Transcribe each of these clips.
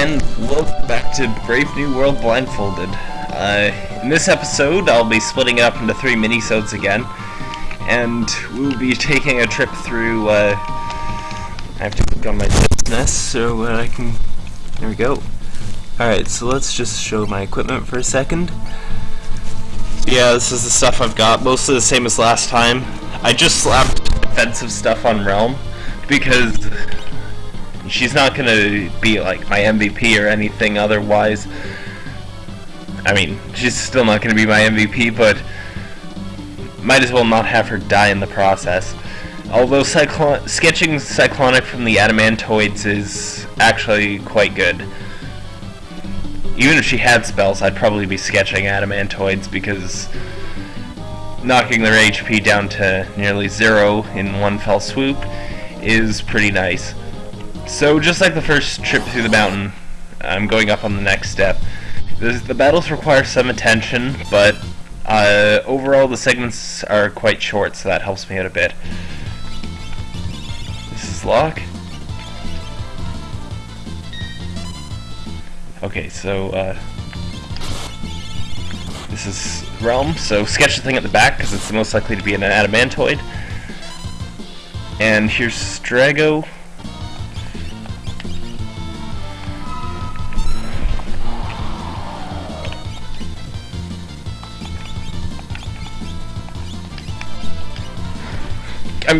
and welcome back to Brave New World Blindfolded. Uh, in this episode, I'll be splitting it up into three minisodes again, and we'll be taking a trip through, uh, I have to click on my business so uh, I can, there we go. Alright, so let's just show my equipment for a second. Yeah, this is the stuff I've got, mostly the same as last time. I just slapped defensive stuff on Relm, because she's not gonna be like my MVP or anything otherwise. I mean, she's still not gonna be my MVP, but might as well not have her die in the process. Although Cyclon sketching Cyclonic from the Adamantoids is actually quite good. Even if she had spells, I'd probably be sketching Adamantoids because knocking their HP down to nearly zero in one fell swoop is pretty nice. So just like the first trip through the mountain, I'm going up on the next step. The, the battles require some attention, but uh, overall the segments are quite short, so that helps me out a bit. This is Locke. Okay, so uh, this is Relm, so sketch the thing at the back because it's the most likely to be an adamantoid. And here's Strago.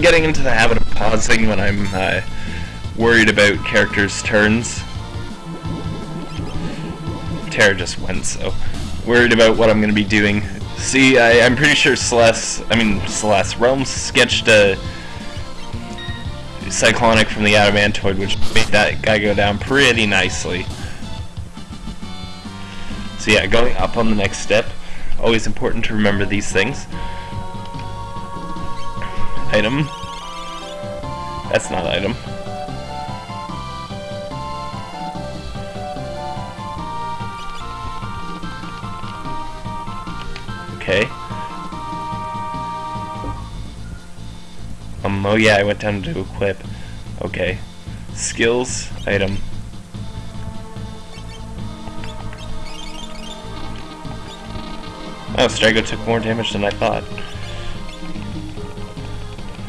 Getting into the habit of pausing when I'm uh, worried about characters' turns. Terra just went, so worried about what I'm going to be doing. See, I, am pretty sure Celeste, I mean Celeste, Relm's sketched a Cyclonic from the Adamantoid, which made that guy go down pretty nicely. So yeah, going up on the next step, always important to remember these things. Item. That's not item. Okay. Um, oh yeah, I went down to equip. Okay. Skills, item. Oh, Strago took more damage than I thought.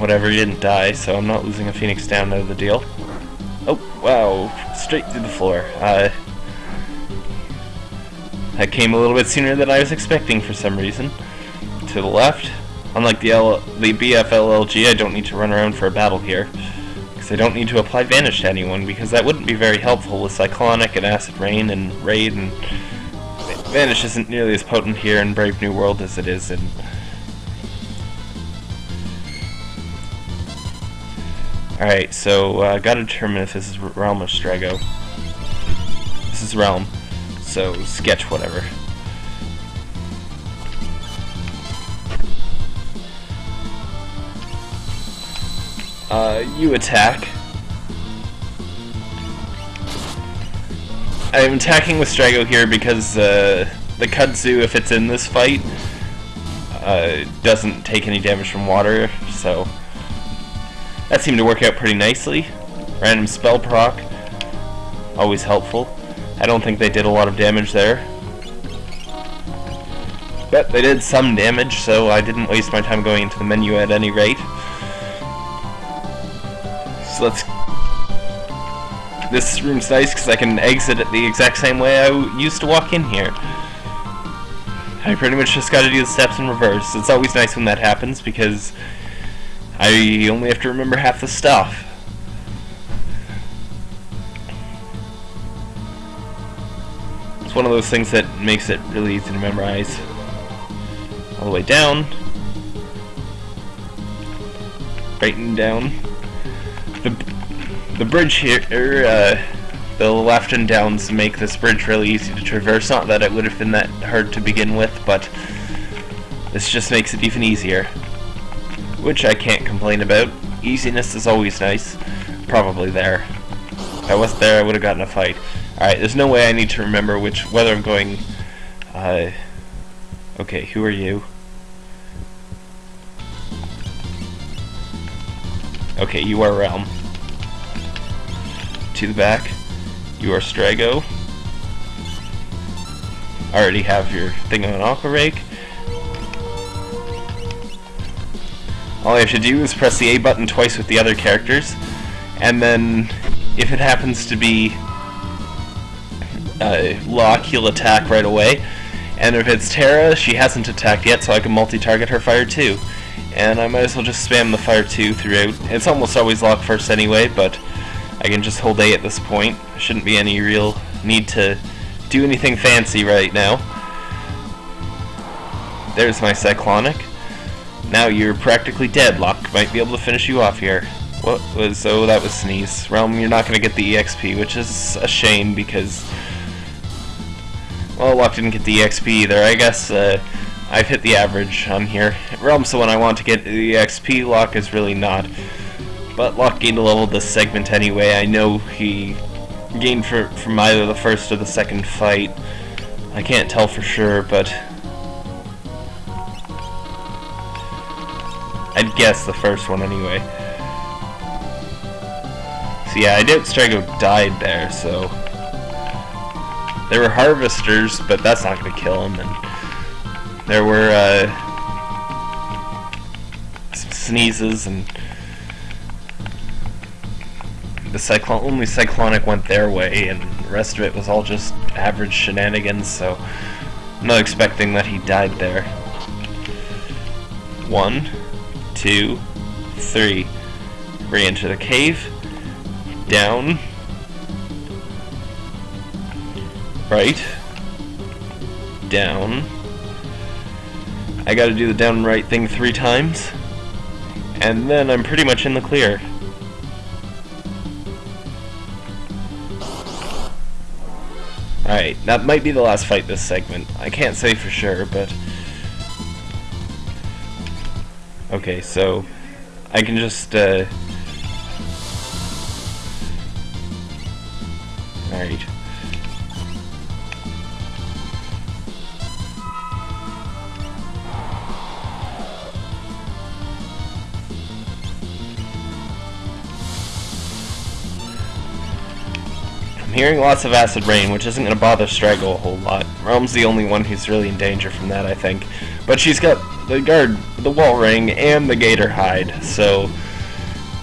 Whatever, he didn't die, so I'm not losing a Phoenix down out of the deal. Oh, wow, straight through the floor. Uh, that came a little bit sooner than I was expecting for some reason. To the left, unlike the, L the BFLLG, I don't need to run around for a battle here. Because I don't need to apply Vanish to anyone, because that wouldn't be very helpful with Cyclonic and Acid Rain and Raid, and Vanish isn't nearly as potent here in Brave New World as it is in Alright, so uh, gotta determine if this is Relm or Strago. This is Relm, so sketch whatever. Uh, you attack. I'm attacking with Strago here because uh, the Kudzu, if it's in this fight, uh, doesn't take any damage from water, so that seemed to work out pretty nicely. Random spell proc, always helpful. I don't think they did a lot of damage there. But they did some damage, so I didn't waste my time going into the menu at any rate. So let's... This room's nice because I can exit it the exact same way I used to walk in here. I pretty much just gotta do the steps in reverse. It's always nice when that happens because I only have to remember half the stuff. It's one of those things that makes it really easy to memorize. All the way down. Right down. The, the bridge here, er, uh, the left and downs make this bridge really easy to traverse. Not that it would have been that hard to begin with, but this just makes it even easier which I can't complain about. Easiness is always nice. Probably there. If I wasn't there, I would have gotten a fight. Alright, there's no way I need to remember which, whether I'm going, uh, okay, who are you? Okay, you are Relm. To the back. You are Strago. Already have your thing on Aqua Rake. All I have to do is press the A button twice with the other characters, and then if it happens to be uh, Locke, he'll attack right away. And if it's Terra, she hasn't attacked yet, so I can multi-target her Fire 2. And I might as well just spam the Fire 2 throughout. It's almost always Locke first anyway, but I can just hold A at this point. Shouldn't be any real need to do anything fancy right now. There's my Cyclonic. Now you're practically dead. Locke might be able to finish you off here. What was... Oh, that was Sneeze. Relm, you're not going to get the EXP, which is a shame because... Well, Locke didn't get the EXP either. I guess uh, I've hit the average on here. Relm's the one I want to get the EXP. Locke is really not. But Locke gained a level this segment anyway. I know he gained for, from either the first or the second fight. I can't tell for sure, but... guess the first one anyway. So yeah, I doubt Strago died there, so... There were harvesters, but that's not to kill him, and there were, uh, sneezes, and the cyclone only cyclonic went their way, and the rest of it was all just average shenanigans. So I'm not expecting that he died there. One, two, three. Re-enter the cave. Down. Right. Down. I gotta do the down right thing three times. And then I'm pretty much in the clear. Alright, that might be the last fight this segment. I can't say for sure, but... Okay, so... I can just, uh... Alright. I'm hearing lots of acid rain, which isn't going to bother Strago a whole lot. Relm's the only one who's really in danger from that, I think. But she's got the guard, the wall ring, and the gator hide, so...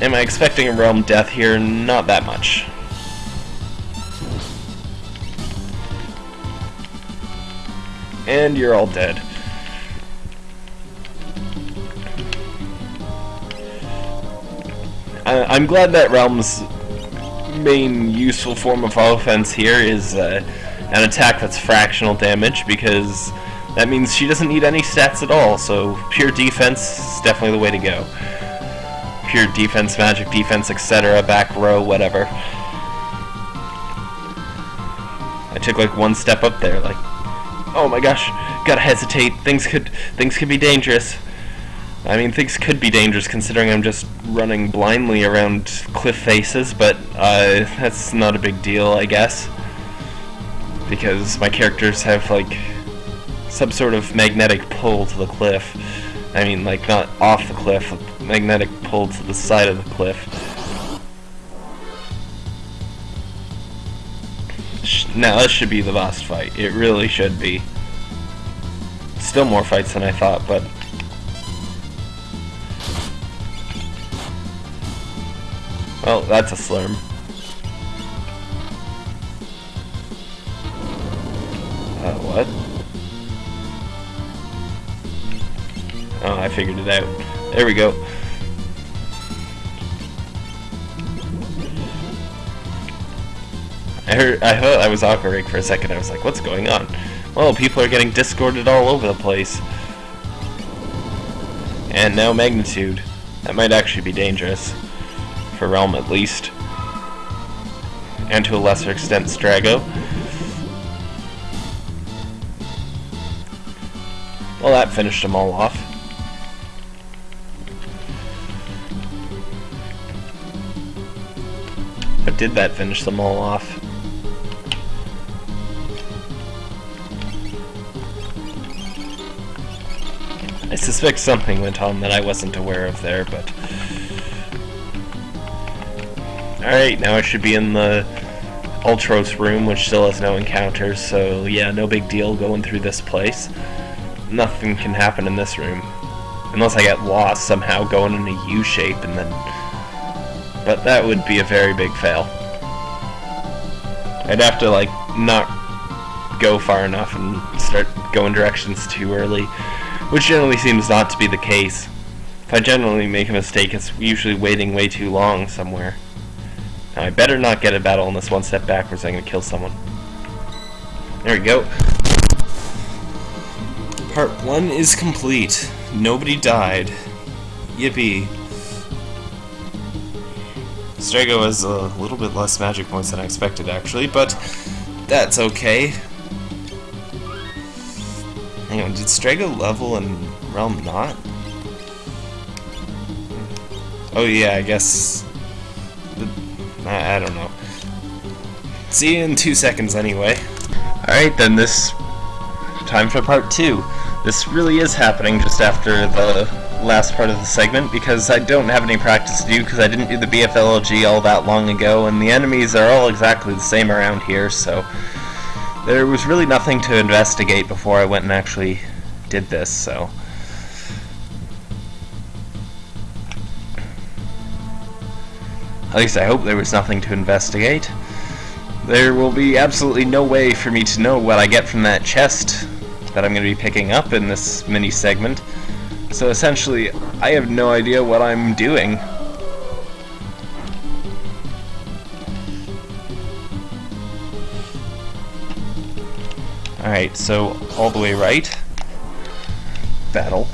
Am I expecting a Relm death here? Not that much. And you're all dead. I'm glad that Relm's main useful form of offense here is uh, an attack that's fractional damage because that means she doesn't need any stats at all, so pure defense is definitely the way to go. Pure defense, magic defense, etc., back row, whatever. I took like one step up there, like, oh my gosh, gotta hesitate, things could, things could be dangerous. I mean, things could be dangerous considering I'm just running blindly around cliff faces, but uh, that's not a big deal, I guess. Because my characters have, like, some sort of magnetic pull to the cliff. I mean, like, not off the cliff, magnetic pull to the side of the cliff. Now, this should be the boss fight. It really should be. Still more fights than I thought, but Well, that's a slurm. Figured it out. There we go. I heard, I thought I was awkward for a second. I was like, what's going on? Well, people are getting discorded all over the place. And now magnitude. That might actually be dangerous for Relm, at least. And to a lesser extent Strago. Well, that finished them all off. Did that finish them all off? I suspect something went on that I wasn't aware of there, but... Alright, now I should be in the Ultros room, which still has no encounters, so yeah, no big deal going through this place. Nothing can happen in this room. Unless I get lost somehow going in a U shape and then... But that would be a very big fail. I'd have to, like, not go far enough and start going directions too early, which generally seems not to be the case. If I generally make a mistake, it's usually waiting way too long somewhere. Now, I better not get a battle in this one step backwards, I'm gonna kill someone. There we go. Part 1 is complete. Nobody died. Yippee. Strago has a little bit less magic points than I expected, actually, but that's okay. Hang on, did Strago level and Relm not? Oh yeah, I guess... I, I don't know. See you in two seconds anyway. Alright then, this... Time for part two. This really is happening just after the last part of the segment because I don't have any practice to do because I didn't do the BFLG all that long ago and the enemies are all exactly the same around here so there was really nothing to investigate before I went and actually did this so At least I hope there was nothing to investigate. There will be absolutely no way for me to know what I get from that chest that I'm going to be picking up in this mini segment. So essentially, I have no idea what I'm doing. Alright, so all the way right. Battle.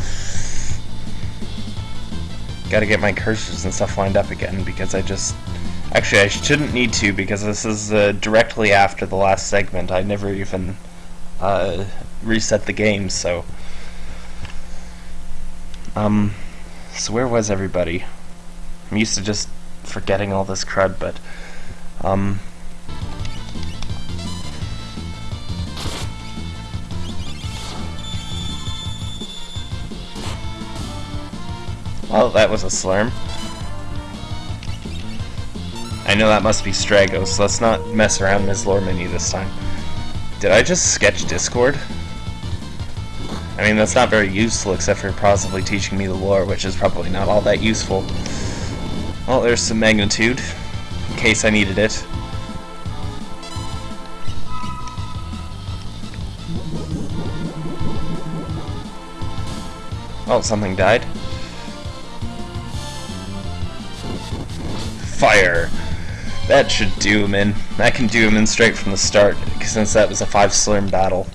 Gotta get my cursors and stuff lined up again because I just... Actually, I shouldn't need to because this is uh, directly after the last segment. I never even uh, reset the game, so... Um, so where was everybody? I'm used to just forgetting all this crud, but... Um... Well, that was a slurm. I know that must be Strago, so let's not mess around Ms. Lore Mini this time. Did I just sketch Discord? I mean, that's not very useful except for possibly teaching me the lore, which is probably not all that useful. Well, there's some magnitude, in case I needed it. Oh, something died. Fire! That should do him in. That can do him in straight from the start, since that was a 5 slurm battle.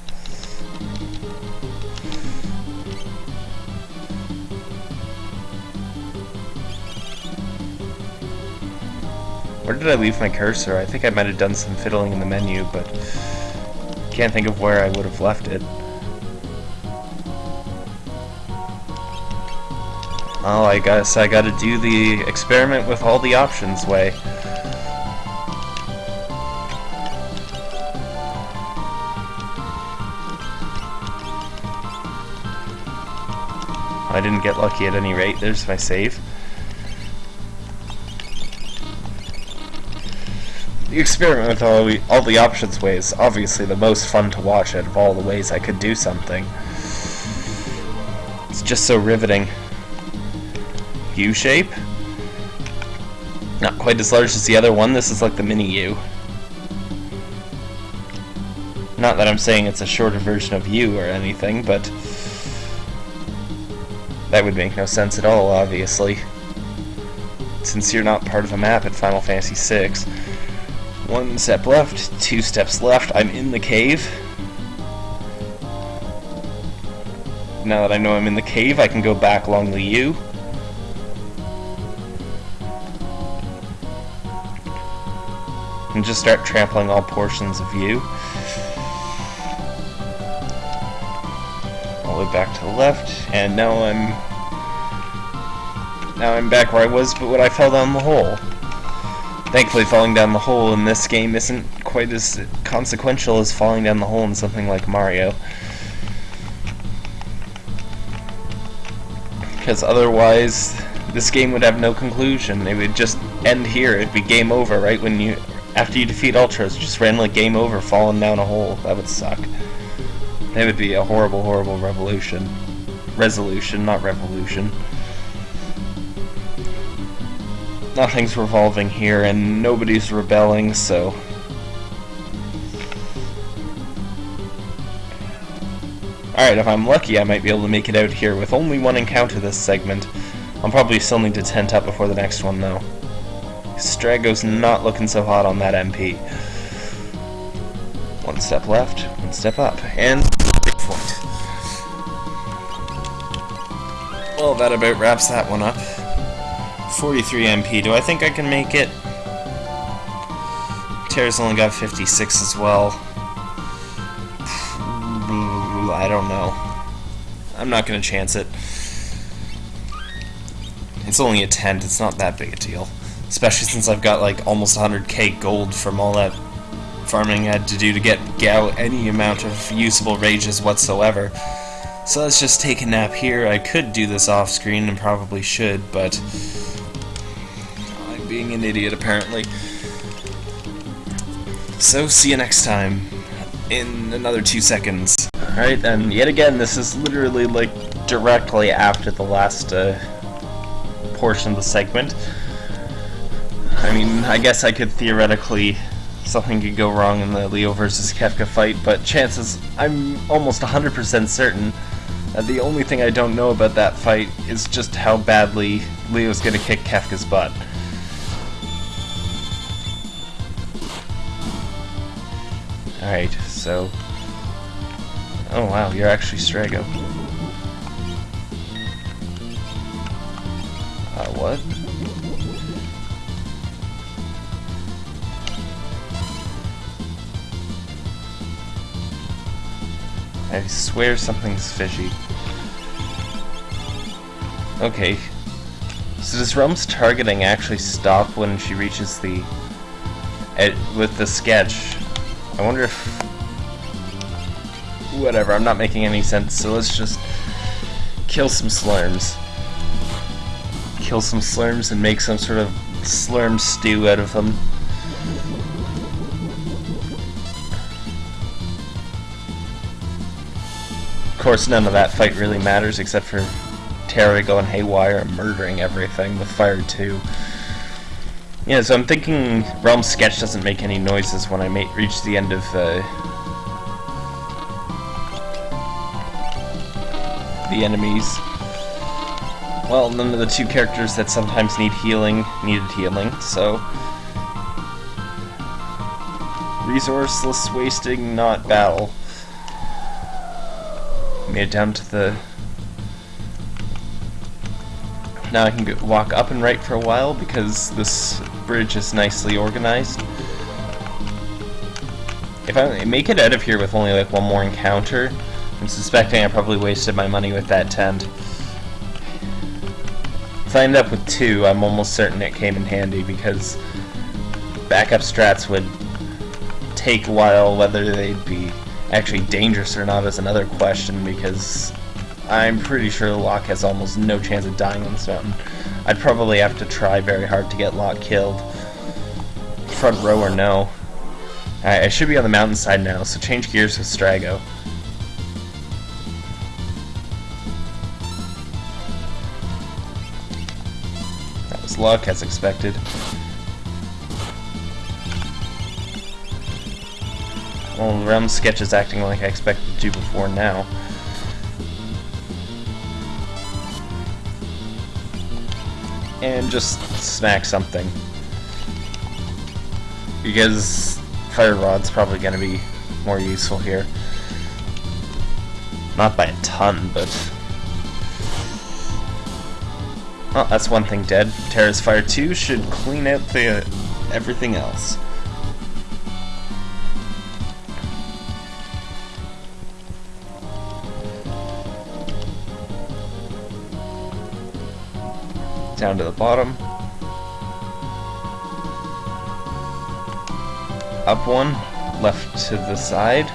Where did I leave my cursor? I think I might have done some fiddling in the menu, but can't think of where I would have left it. Oh, I guess I gotta do the experiment with all the options way. I didn't get lucky at any rate. There's my save. The experiment with all the, all the options way is obviously the most fun to watch out of all the ways I could do something. It's just so riveting. U shape. Not quite as large as the other one, this is like the mini U. Not that I'm saying it's a shorter version of U or anything, but that would make no sense at all, obviously. Since you're not part of a map in Final Fantasy VI. One step left, two steps left, I'm in the cave. Now that I know I'm in the cave, I can go back along the U. And just start trampling all portions of U. All the way back to the left, and now I'm... Now I'm back where I was, but when I fell down the hole. Thankfully, falling down the hole in this game isn't quite as consequential as falling down the hole in something like Mario. Because otherwise, this game would have no conclusion. It would just end here. It'd be game over right when you After you defeat Ultros, just randomly game over, falling down a hole. That would suck. That would be a horrible, horrible revolution. Resolution, not revolution. Nothing's revolving here, and nobody's rebelling, so... Alright, if I'm lucky, I might be able to make it out here with only one encounter this segment. I'll probably still need to tent up before the next one, though. Strago's not looking so hot on that MP. One step left, one step up, and. Well, that about wraps that one up. 43 MP. Do I think I can make it? Terra's only got 56 as well. I don't know. I'm not going to chance it. It's only a tent, it's not that big a deal. Especially since I've got like almost 100k gold from all that farming I had to do to get, out any amount of usable rages whatsoever. So let's just take a nap here. I could do this off screen and probably should, but being an idiot apparently. So see you next time in another two seconds. Alright, and yet again, this is literally like directly after the last uh, portion of the segment. I mean, I guess I could theoretically something could go wrong in the Leo versus Kefka fight, but chances I'm almost 100% certain that the only thing I don't know about that fight is just how badly Leo's gonna kick Kefka's butt. Alright, so... Oh wow, you're actually Strago. Uh, what? I swear something's fishy. Okay. So does Relm's targeting actually stop when she reaches the... Ed with the sketch? I wonder if... Whatever, I'm not making any sense, so let's just kill some slurms. Kill some slurms and make some sort of slurm stew out of them. Of course, none of that fight really matters except for Terra going haywire and murdering everything with Fire 2. Yeah, so I'm thinking Relm Sketch doesn't make any noises when I reach the end of uh, the enemies. Well, none of the two characters that sometimes need healing needed healing, so... Resourceless wasting, not battle. Made it down to the... Now I can walk up and right for a while because this bridge is nicely organized. If I make it out of here with only like one more encounter, I'm suspecting I probably wasted my money with that tent. If I end up with two, I'm almost certain it came in handy because backup strats would take a while, whether they'd be actually dangerous or not is another question because I'm pretty sure Locke has almost no chance of dying on this mountain. I'd probably have to try very hard to get Locke killed. Front row or no. I should be on the mountainside now, so change gears with Strago. That was luck, as expected. Well, Relm's sketch is acting like I expected to before now. And just smack something. Because Fire Rod's probably going to be more useful here. Not by a ton, but... Oh, that's one thing dead. Terra's Fire 2 should clean out the everything else. Down to the bottom. Up one, left to the side.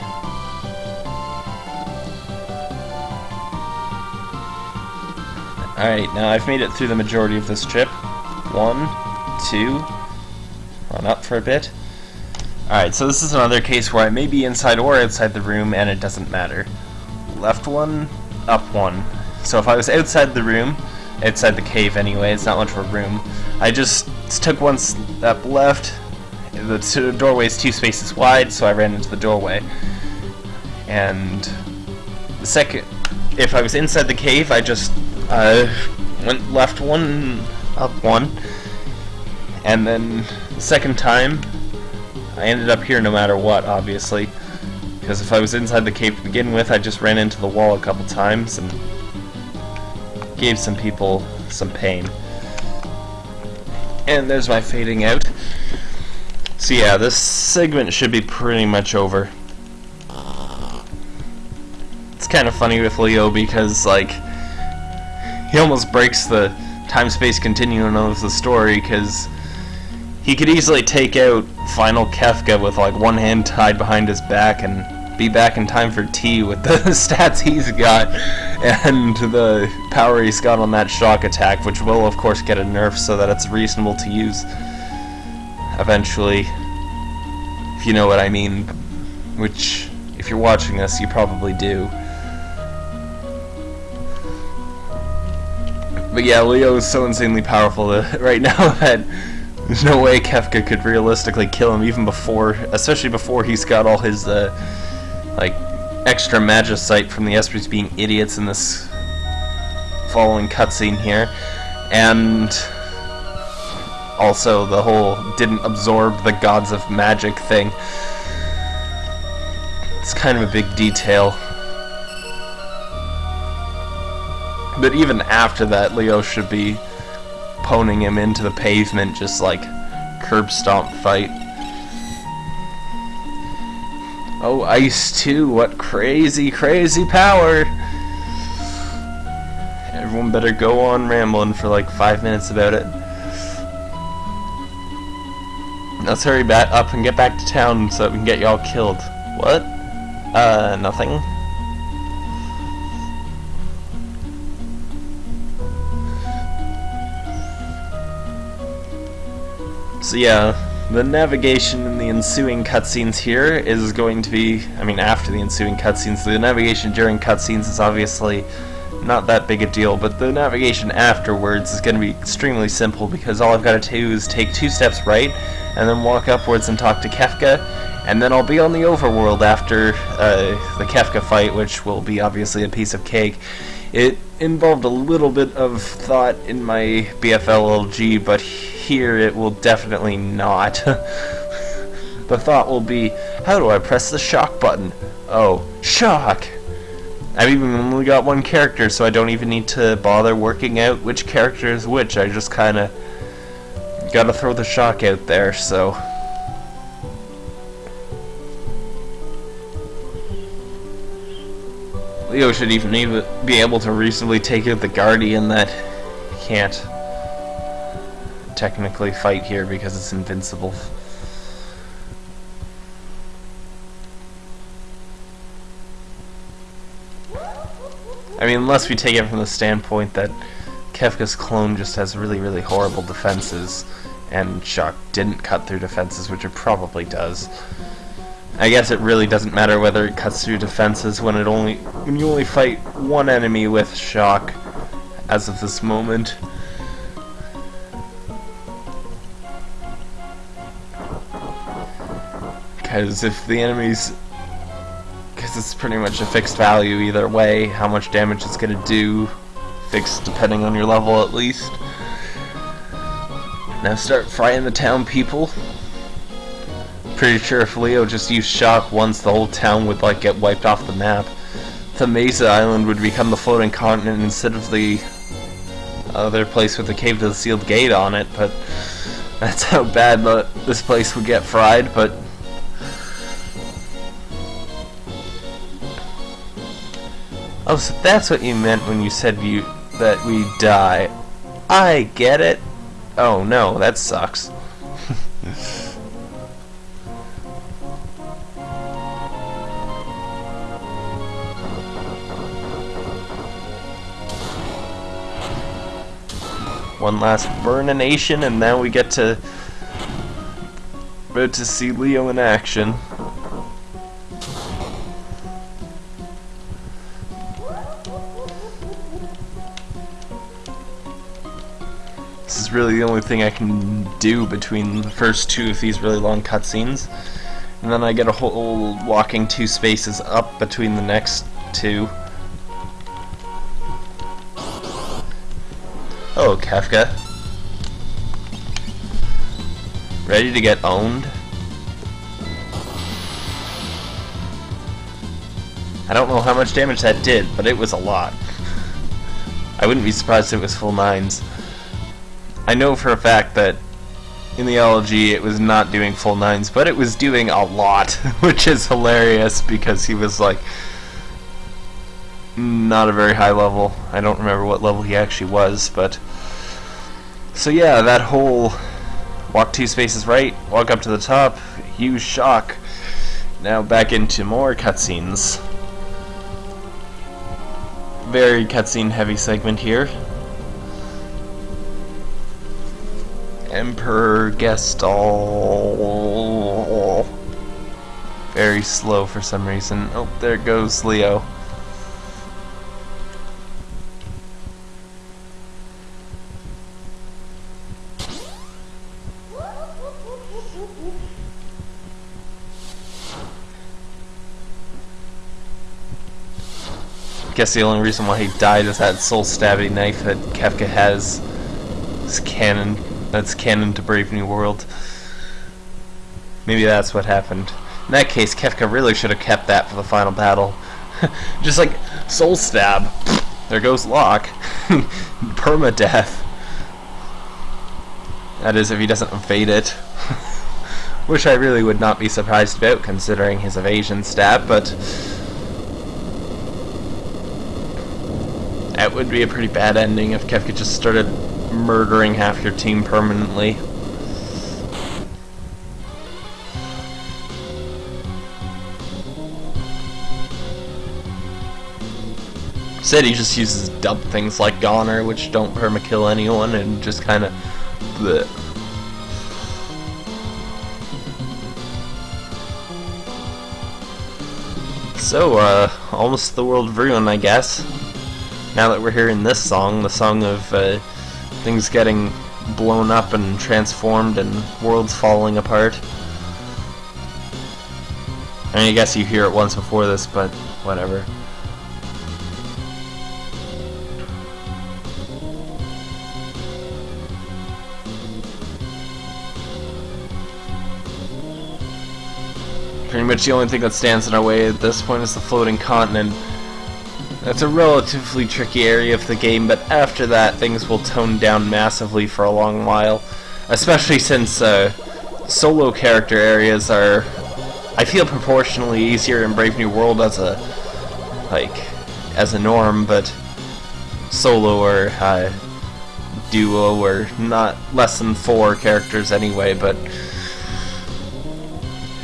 Alright, now I've made it through the majority of this trip. One, two, run up for a bit. Alright, so this is another case where I may be inside or outside the room and it doesn't matter. Left one, up one. So if I was outside the room, outside the cave anyway, it's not much of a room, I just took one step left, the doorway is two spaces wide, so I ran into the doorway. And the second, if I was inside the cave, I just uh, went left one, up one, and then the second time, I ended up here no matter what, obviously. Because if I was inside the cave to begin with, I just ran into the wall a couple times and gave some people some pain. And there's my fading out. So yeah, this segment should be pretty much over. It's kind of funny with Leo because, like, he almost breaks the time-space continuum of the story because he could easily take out final Kefka with like one hand tied behind his back and be back in time for T with the stats he's got and the power he's got on that shock attack, which will of course get a nerf so that it's reasonable to use eventually, if you know what I mean, which if you're watching this you probably do. But yeah, Leo is so insanely powerful right now that there's no way Kefka could realistically kill him even before, especially before he's got all his, uh, like, extra magicite from the Espers being idiots in this following cutscene here. And also the whole didn't absorb the gods of magic thing. It's kind of a big detail. But even after that, Leo should be poning him into the pavement, just like curb stomp fight. Oh, Ice 2, what crazy, crazy power! Everyone better go on rambling for like five minutes about it. Let's hurry back up and get back to town so that we can get y'all killed. What? Uh, nothing. So yeah, the navigation in the ensuing cutscenes here is going to be, I mean after the ensuing cutscenes, the navigation during cutscenes is obviously not that big a deal, but the navigation afterwards is going to be extremely simple because all I've got to do is take two steps right and then walk upwards and talk to Kefka, and then I'll be on the overworld after uh, the Kefka fight, which will be obviously a piece of cake. It involved a little bit of thought in my BFLLG, but here it will definitely not. the thought will be, how do I press the shock button? Oh, shock! I've even only got one character, so I don't even need to bother working out which character is which. I just kind of gotta throw the shock out there, so... Leo should even be able to reasonably take out the Guardian that can't technically fight here because it's invincible. I mean, unless we take it from the standpoint that Kefka's clone just has really, really horrible defenses, and Shock didn't cut through defenses, which it probably does. I guess it really doesn't matter whether it cuts through defenses when it only when you only fight one enemy with Shock as of this moment. Because if the enemies because it's pretty much a fixed value either way how much damage it's gonna do fixed depending on your level at least. Now start frying the town people. Pretty sure if Leo just used shock once the whole town would like get wiped off the map. Thamasa Island would become the floating continent instead of the other place with the cave to the sealed gate on it but that's how bad this place would get fried but Oh, so that's what you meant when you said you that we die. I get it. Oh no, that sucks. One last burnination and then we get to to see Leo in action. This is really the only thing I can do between the first two of these really long cutscenes. And then I get a whole walking two spaces up between the next two. Oh, Kefka. Ready to get owned? I don't know how much damage that did, but it was a lot. I wouldn't be surprised if it was full nines. I know for a fact that in the LG it was not doing full nines, but it was doing a lot, which is hilarious because he was like not a very high level. I don't remember what level he actually was, but so yeah, that whole walk two spaces right, walk up to the top, huge shock. Now back into more cutscenes. Very cutscene heavy segment here. Emperor Gestalt. Very slow for some reason. Oh, there goes Leo. guess the only reason why he died is that soul stabbing knife that Kefka has. It's canon. That's canon to Brave New World. Maybe that's what happened. In that case, Kefka really should have kept that for the final battle. Just like soul stab. There goes Locke. Permadeath. That is, if he doesn't evade it. Which I really would not be surprised about, considering his evasion stat, but That would be a pretty bad ending if Kefka just started murdering half your team permanently. Said he just uses dumb things like Goner, which don't permakill anyone, and just kind of... So, uh, almost the world of ruin, I guess now that we're hearing this song, the song of uh, things getting blown up and transformed and worlds falling apart. I mean, I guess you hear it once before this, but whatever. Pretty much the only thing that stands in our way at this point is the floating continent. It's a relatively tricky area of the game, but after that things will tone down massively for a long while. Especially since uh, solo character areas are, I feel, proportionally easier in Brave New World as a, like, as a norm, but solo or uh, duo or not less than four characters anyway, but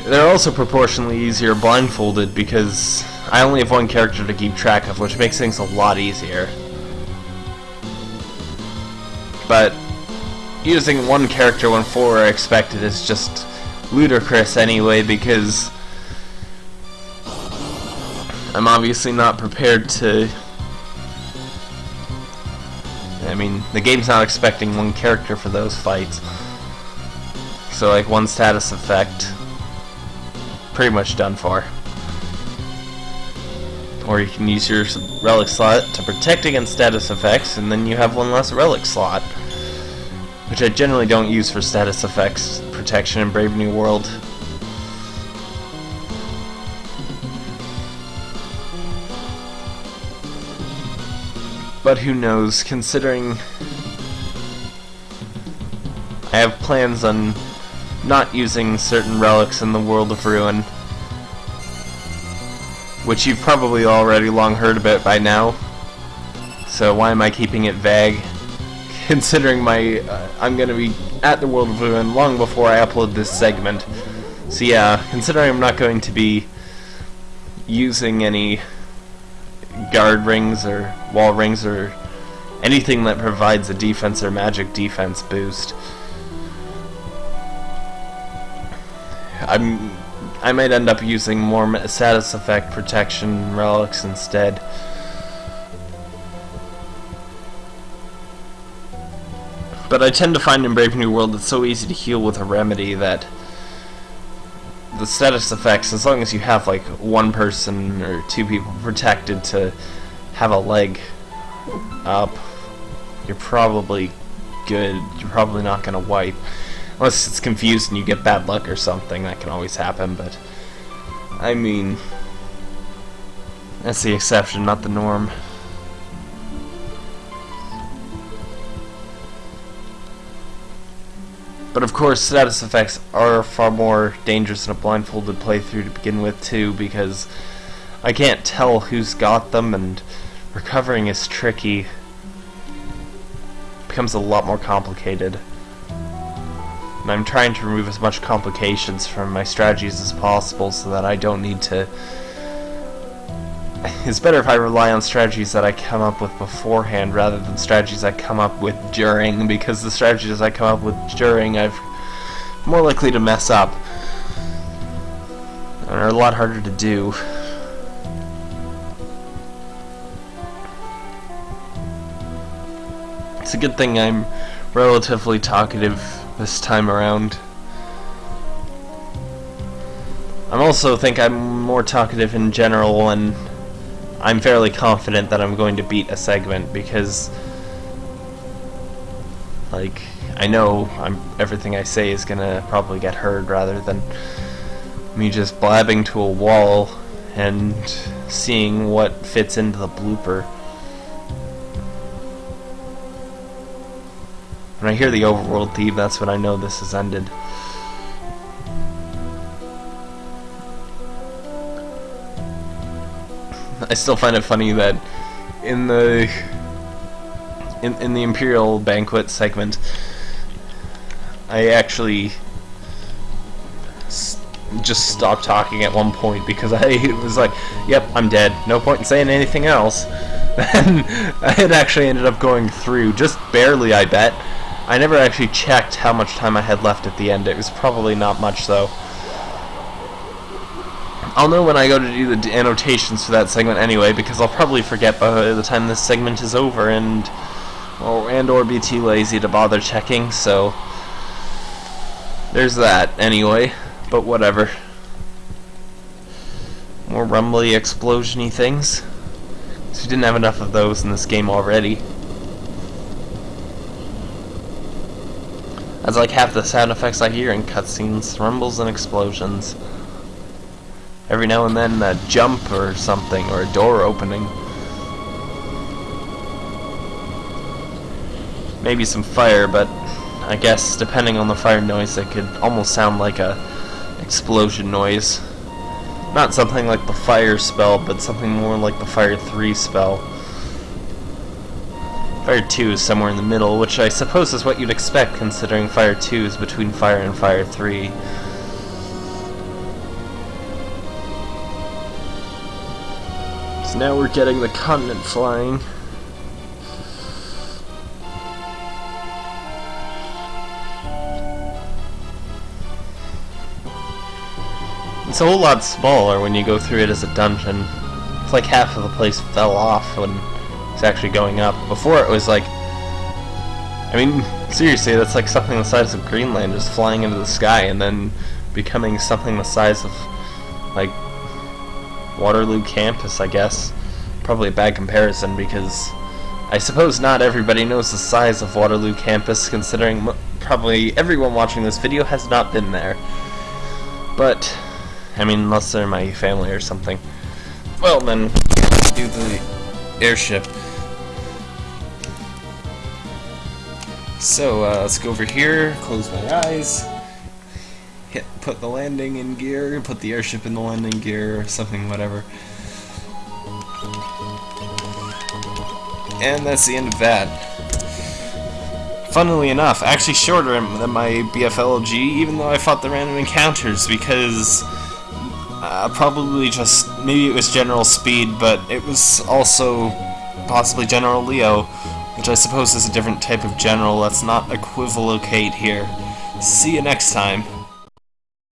they're also proportionally easier blindfolded because I only have one character to keep track of, which makes things a lot easier. But using one character when four are expected is just ludicrous anyway, because I'm obviously not prepared to... I mean, the game's not expecting one character for those fights. So, like, one status effect, pretty much done for. Or you can use your relic slot to protect against status effects, and then you have one less relic slot. Which I generally don't use for status effects protection in Brave New World. But who knows, considering I have plans on not using certain relics in the World of Ruin which you've probably already long heard about by now. So why am I keeping it vague? Considering my, uh, I'm gonna be at the World of Ruin long before I upload this segment. So yeah, considering I'm not going to be using any guard rings or wall rings or anything that provides a defense or magic defense boost. I'm I might end up using more status effect protection relics instead. But I tend to find in Brave New World it's so easy to heal with a remedy that the status effects, as long as you have like one person or two people protected to have a leg up, you're probably good. You're probably not going to wipe. Unless it's confused and you get bad luck or something, that can always happen, but... I mean... That's the exception, not the norm. But of course, status effects are far more dangerous in a blindfolded playthrough to begin with, too, because I can't tell who's got them, and recovering is tricky. It becomes a lot more complicated. And I'm trying to remove as much complications from my strategies as possible so that I don't need to... It's better if I rely on strategies that I come up with beforehand rather than strategies I come up with during, because the strategies I come up with during I'm more likely to mess up. And are a lot harder to do. It's a good thing I'm relatively talkative this time around. I also think I'm more talkative in general and I'm fairly confident that I'm going to beat a segment because like I know I'm everything I say is gonna probably get heard rather than me just blabbing to a wall and seeing what fits into the blooper. I hear the overworld theme, that's when I know this has ended. I still find it funny that in the in, in the Imperial Banquet segment, I actually just stopped talking at one point because I was like, yep, I'm dead. No point in saying anything else. And I had actually ended up going through, just barely, I bet, I never actually checked how much time I had left at the end. It was probably not much, though. I'll know when I go to do the annotations for that segment anyway, because I'll probably forget by the time this segment is over, and or and or be too lazy to bother checking. So there's that anyway. But whatever. More rumbly, explosiony things. So we didn't have enough of those in this game already. That's like half the sound effects I hear in cutscenes, rumbles and explosions. Every now and then a jump or something, or a door opening. Maybe some fire, but I guess depending on the fire noise it could almost sound like a explosion noise. Not something like the fire spell, but something more like the fire 3 spell. Fire 2 is somewhere in the middle, which I suppose is what you'd expect considering Fire 2 is between Fire and Fire 3. So now we're getting the continent flying. It's a whole lot smaller when you go through it as a dungeon. It's like half of the place fell off when it's actually going up. Before it was like, I mean, seriously, that's like something the size of Greenland just flying into the sky and then becoming something the size of, like, Waterloo campus, I guess. Probably a bad comparison because I suppose not everybody knows the size of Waterloo campus considering probably everyone watching this video has not been there. But, I mean, unless they're my family or something. Well, then, do the airship. So, uh, let's go over here, close my eyes, hit, put the landing in gear, put the airship in the landing gear, something, whatever. And that's the end of that. Funnily enough, actually shorter than my BFLG, even though I fought the random encounters, because uh, probably just, maybe it was General Speed, but it was also possibly General Leo, which I suppose is a different type of general. Let's not equivocate here. See you next time.